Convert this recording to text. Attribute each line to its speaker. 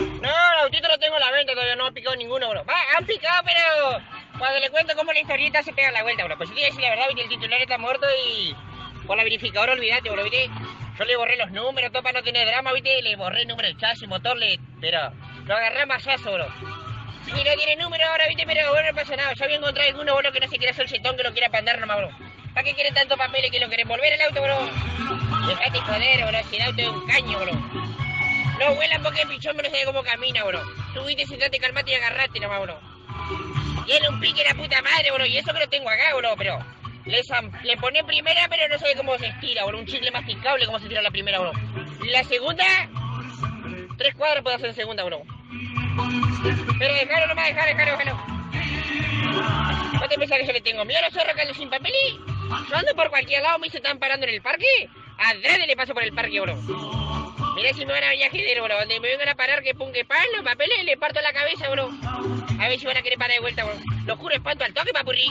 Speaker 1: No, el autito lo tengo a la venta, todavía no ha picado ninguno, bro. Va, han picado, pero cuando le cuento cómo la historieta se pega la vuelta, bro. Pues sí, decir la verdad, el titular está muerto y por la verificadora olvídate, bro, viste. Yo le borré los números, todo para no tener drama, viste, le borré el número del chasis, motor, le... pero lo agarré masazo, bro. Y no tiene número ahora, viste, pero bueno, no pasa nada. Ya voy a encontrar alguno, bro, que no se quiera hacer el chetón, que lo quiera pandar nomás, bro. ¿Para qué quieren tanto papeles que lo quieren volver el auto, bro? Dejate joder, bro, si el auto es un caño, bro. No vuelan porque el pichón no sabe cómo camina, bro. Subiste, sentate, calmate y agarrate nomás, bro. Tiene un pique la puta madre, bro, y eso que lo tengo acá, bro, pero... Le, le pone primera, pero no sabe cómo se estira, bro. Un chicle masticable, cómo se tira la primera, bro. La segunda... Tres cuadras puedo hacer en segunda, bro. Pero dejalo nomás, dejalo, dejalo, dejalo. ¿No te pensás que yo le tengo miedo a los zorros que sin papel? Yo ando por cualquier lado, me se están parando en el parque. Adrede le paso por el parque, bro. Mirá si me van a viajedero, bro. Donde me vengan a parar, que pum, que pan, los papeles, le parto la cabeza, bro. A ver si van a querer parar de vuelta, bro. Lo juro, espanto al toque, papurri.